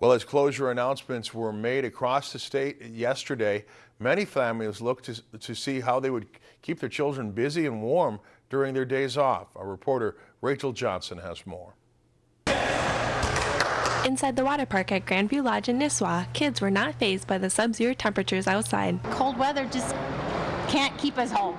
Well, as closure announcements were made across the state yesterday, many families looked to, to see how they would keep their children busy and warm during their days off. Our reporter Rachel Johnson has more. Inside the water park at Grandview Lodge in Nisswa, kids were not phased by the sub-zero temperatures outside. Cold weather just can't keep us home.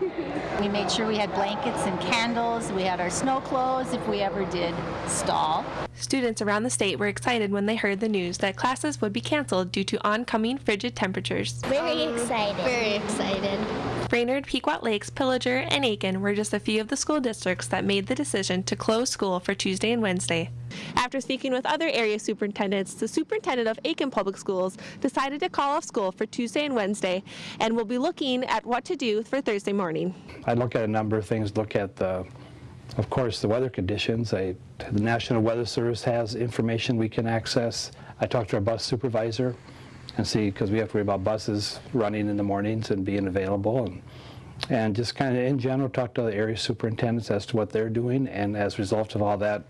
We made sure we had blankets and candles. We had our snow clothes if we ever did stall. Students around the state were excited when they heard the news that classes would be canceled due to oncoming frigid temperatures. Very excited. Very excited. Brainerd, Pequot Lakes, Pillager, and Aitkin were just a few of the school districts that made the decision to close school for Tuesday and Wednesday. After speaking with other area superintendents, the superintendent of Aitkin Public Schools decided to call off school for Tuesday and Wednesday and will be looking at what to do for Thursday morning. I look at a number of things, look at the of course, the weather conditions. I, the National Weather Service has information we can access. I talk to our bus supervisor and see, because we have to worry about buses running in the mornings and being available. And, and just kind of in general talk to the area superintendents as to what they're doing. And as a result of all that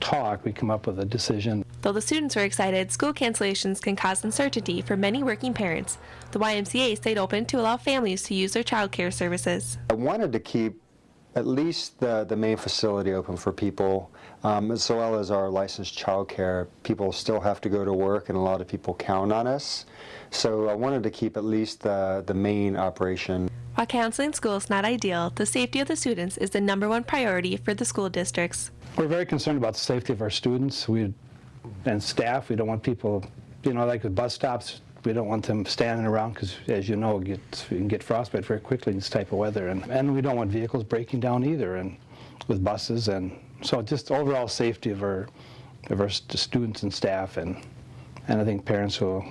talk, we come up with a decision. Though the students were excited, school cancellations can cause uncertainty for many working parents. The YMCA stayed open to allow families to use their child care services. I wanted to keep at least the, the main facility open for people, um, as well as our licensed childcare. People still have to go to work, and a lot of people count on us. So I wanted to keep at least the, the main operation. While counseling school is not ideal, the safety of the students is the number one priority for the school districts. We're very concerned about the safety of our students we, and staff. We don't want people, you know, like with bus stops, we don't want them standing around because, as you know, you can get frostbite very quickly in this type of weather. And, and we don't want vehicles breaking down either and with buses. And so just overall safety of our, of our students and staff. And, and I think parents will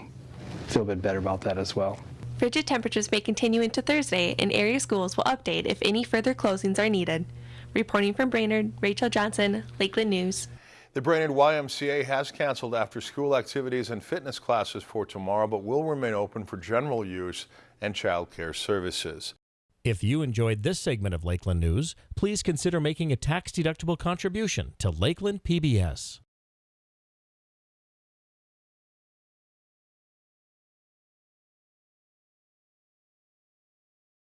feel a bit better about that as well. Frigid temperatures may continue into Thursday, and area schools will update if any further closings are needed. Reporting from Brainerd, Rachel Johnson, Lakeland News. The Brainerd YMCA has canceled after school activities and fitness classes for tomorrow, but will remain open for general use and child care services. If you enjoyed this segment of Lakeland News, please consider making a tax-deductible contribution to Lakeland PBS.